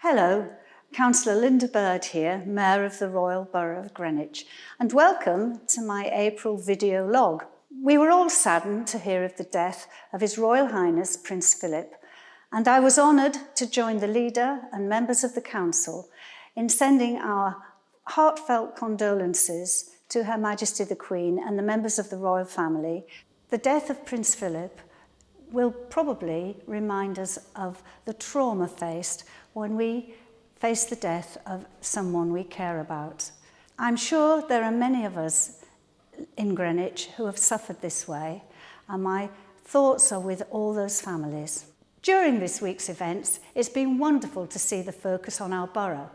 Hello, Councillor Linda Bird here, Mayor of the Royal Borough of Greenwich, and welcome to my April video log. We were all saddened to hear of the death of His Royal Highness Prince Philip, and I was honoured to join the leader and members of the Council in sending our heartfelt condolences to Her Majesty the Queen and the members of the royal family. The death of Prince Philip will probably remind us of the trauma faced when we face the death of someone we care about. I'm sure there are many of us in Greenwich who have suffered this way, and my thoughts are with all those families. During this week's events, it's been wonderful to see the focus on our borough,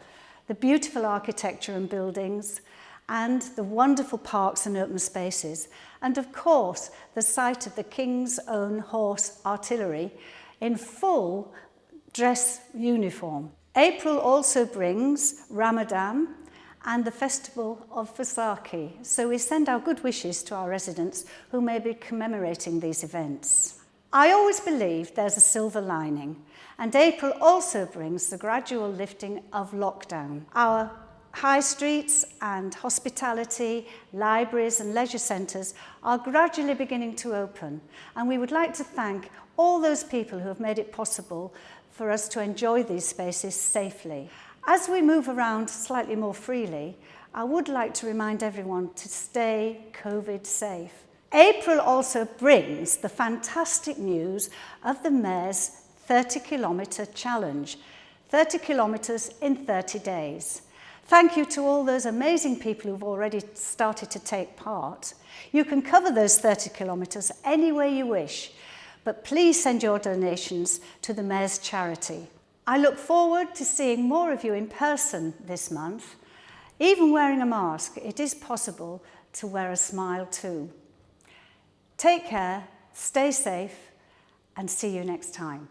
the beautiful architecture and buildings, and the wonderful parks and open spaces, and of course the sight of the King's Own Horse Artillery in full dress uniform. April also brings Ramadan and the festival of Vaisakhi, so we send our good wishes to our residents who may be commemorating these events. I always believe there's a silver lining, and April also brings the gradual lifting of lockdown. Our High streets and hospitality, libraries and leisure centres are gradually beginning to open and we would like to thank all those people who have made it possible for us to enjoy these spaces safely. As we move around slightly more freely, I would like to remind everyone to stay COVID safe. April also brings the fantastic news of the Mayor's 30 kilometre challenge, 30 kilometres in 30 days. Thank you to all those amazing people who've already started to take part. You can cover those 30 kilometres any way you wish, but please send your donations to the Mayor's charity. I look forward to seeing more of you in person this month. Even wearing a mask, it is possible to wear a smile too. Take care, stay safe, and see you next time.